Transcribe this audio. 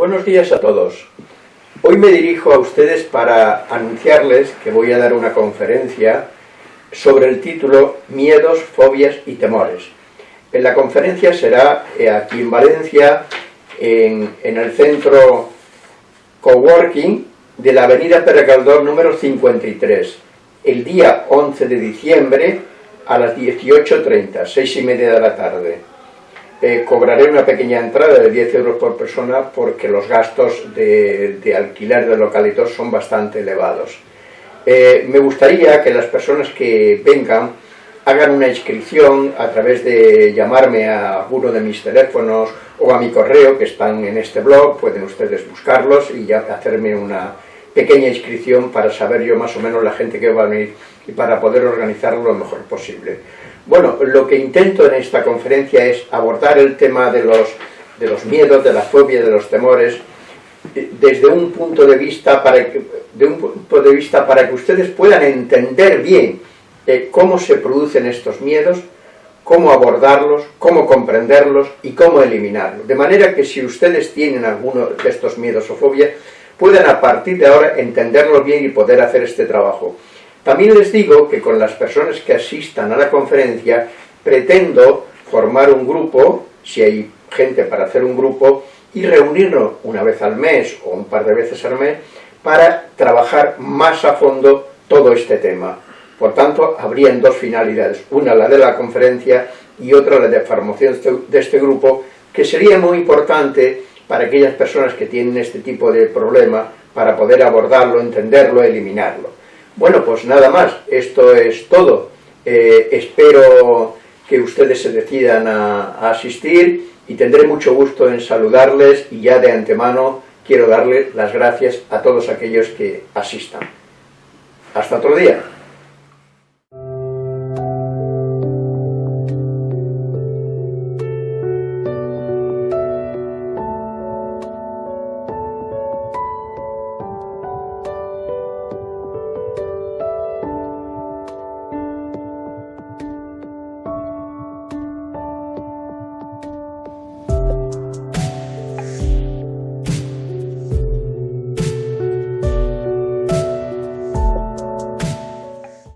Buenos días a todos. Hoy me dirijo a ustedes para anunciarles que voy a dar una conferencia sobre el título Miedos, fobias y temores. En la conferencia será eh, aquí en Valencia, en, el centro Coworking de la avenida Peregaldor número 53, el día 11 de diciembre a las 18.30, seis y media de la tarde. Eh, cobraré una pequeña entrada de 10 euros por persona porque los gastos de, alquiler de localitos son bastante elevados. Eh, me gustaría que las personas que vengan hagan una inscripción a través de llamarme a alguno de mis teléfonos o a mi correo que están en este blog, pueden ustedes buscarlos y ya hacerme una pequeña inscripción para saber yo más o menos la gente que va a venir y para poder organizarlo lo mejor posible. Bueno, lo que intento en esta conferencia es abordar el tema de los, de los miedos, de la fobia, de los temores, eh, desde un punto de vista para que, de un punto de vista para que ustedes puedan entender bien eh, cómo se producen estos miedos, cómo abordarlos, cómo comprenderlos y cómo eliminarlos. De manera que si ustedes tienen alguno de estos miedos o fobias, puedan a partir de ahora entenderlos bien y poder hacer este trabajo. También les digo que con las personas que asistan a la conferencia pretendo formar un grupo, si hay gente para hacer un grupo, y reunirnos una vez al mes o un par de veces al mes para trabajar más a fondo todo este tema. Por tanto, habrían dos finalidades, una la de la conferencia y otra la de formación de este grupo, que sería muy importante para aquellas personas que tienen este tipo de problema para poder abordarlo, entenderlo, eliminarlo. Bueno, pues nada más, esto es todo. Eh, espero que ustedes se decidan a, asistir y tendré mucho gusto en saludarles y ya de antemano quiero darle las gracias a todos aquellos que asistan. Hasta otro día.